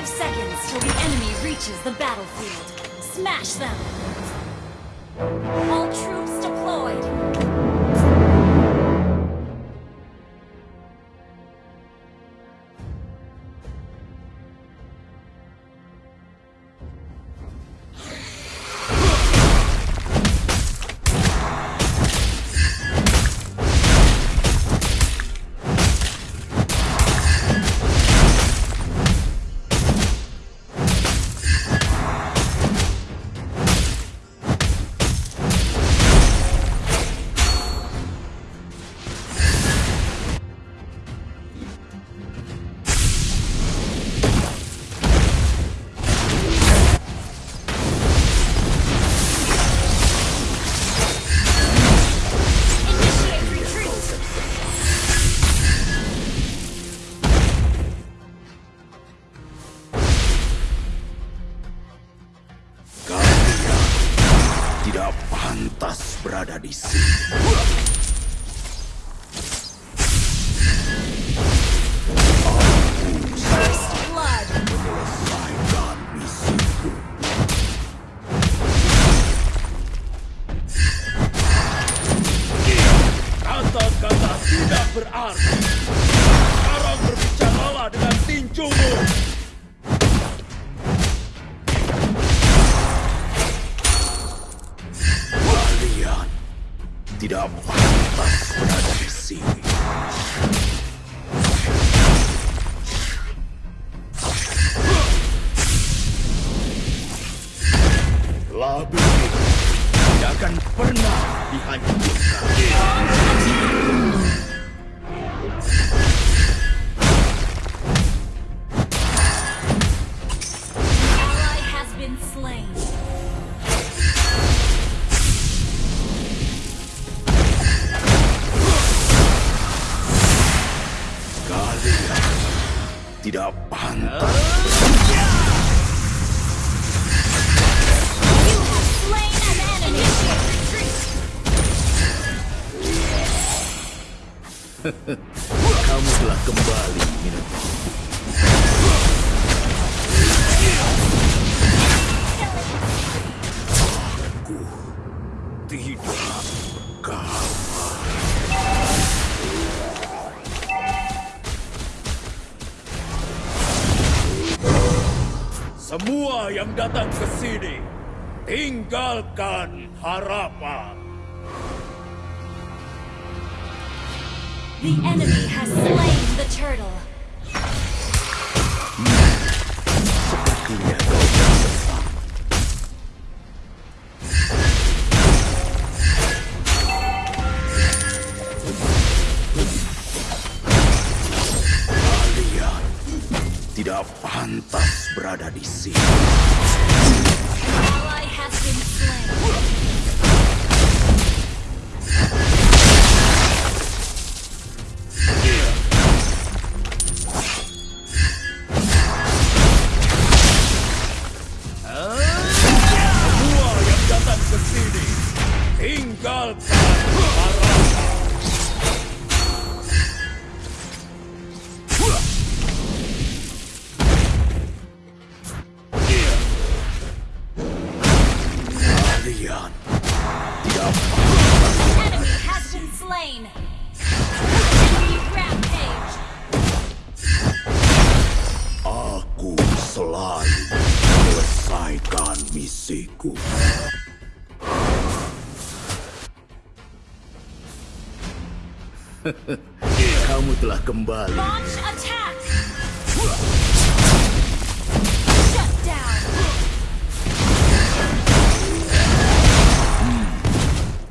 five seconds till the enemy reaches the battlefield. Smash them! All troops tidak pantas. Kamu telah kembali, Minotaur. Aku tidak semua yang datang ke sini, tinggalkan harapan. The enemy has slain the turtle. Kamu telah kembali. Hmm.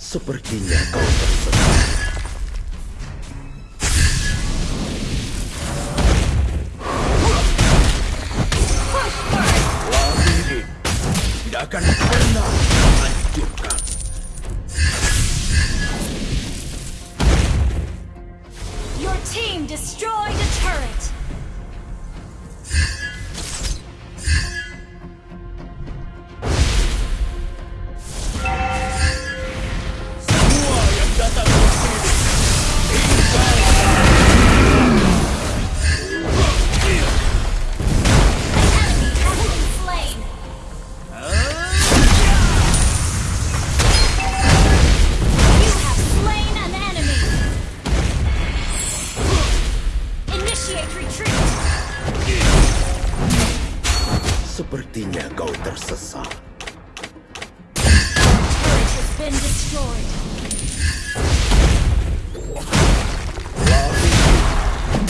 Sepertinya kau tersesat. Sepertinya kau tersesat.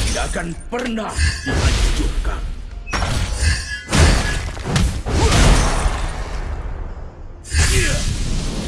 Tidak akan pernah dihancurkan.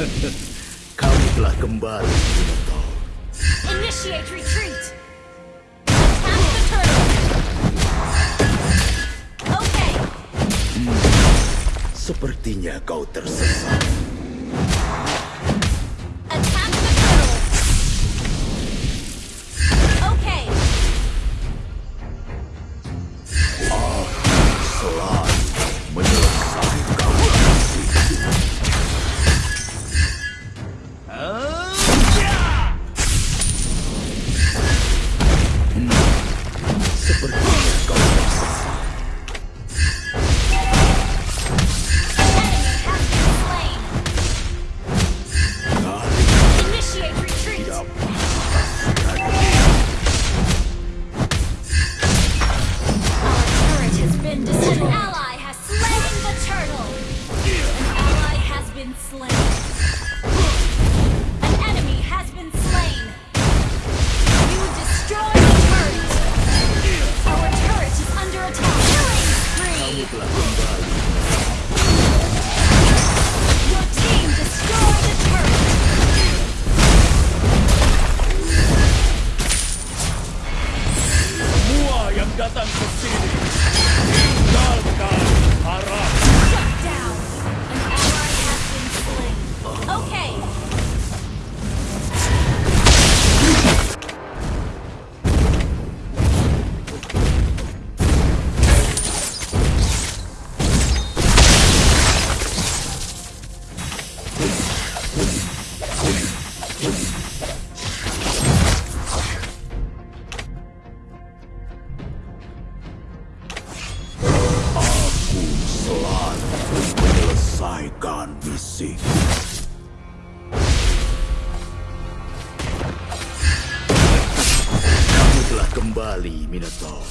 Kamu telah kembali, Minotaur. Initiate retreat! sepertinya kau tersesat. slain. selesaikan misi. Kamu telah kembali, Minotaur.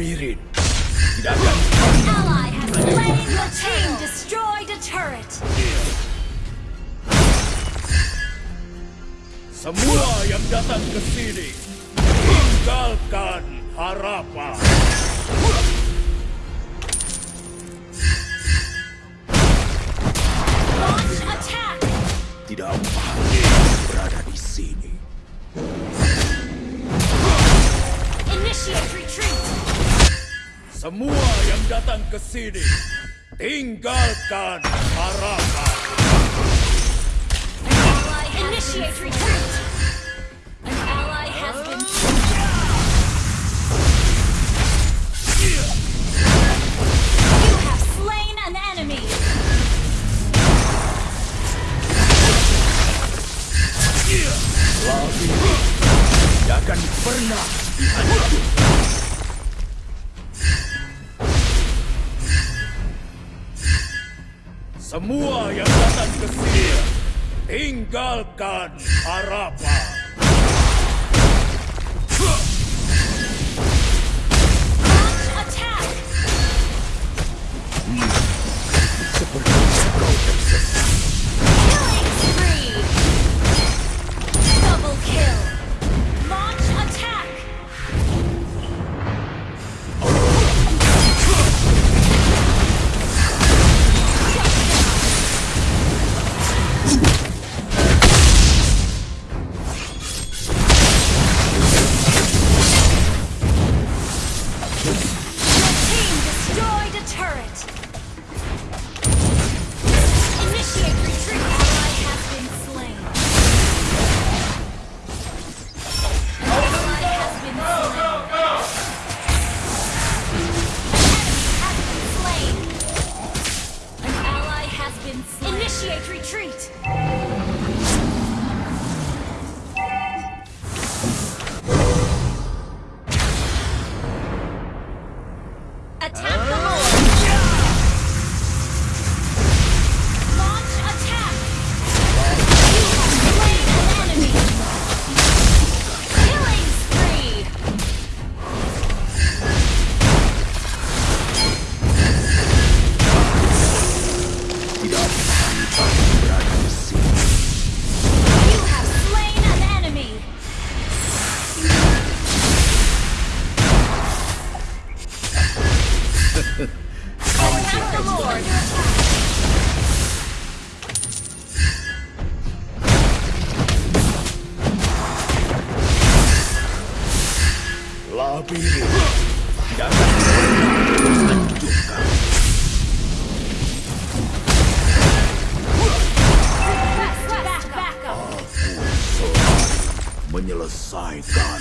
Mirin. Tidak akan. Semua yang datang ke sini, tinggalkan harapan. Tidak mungkin berada di sini. Initiate semua yang datang ke sini, tinggalkan harapan. Initiate retreat. An. Lagi, jangan pernah dihancurkan. Semua yang datang ke sini, tinggalkan harapan. Scython.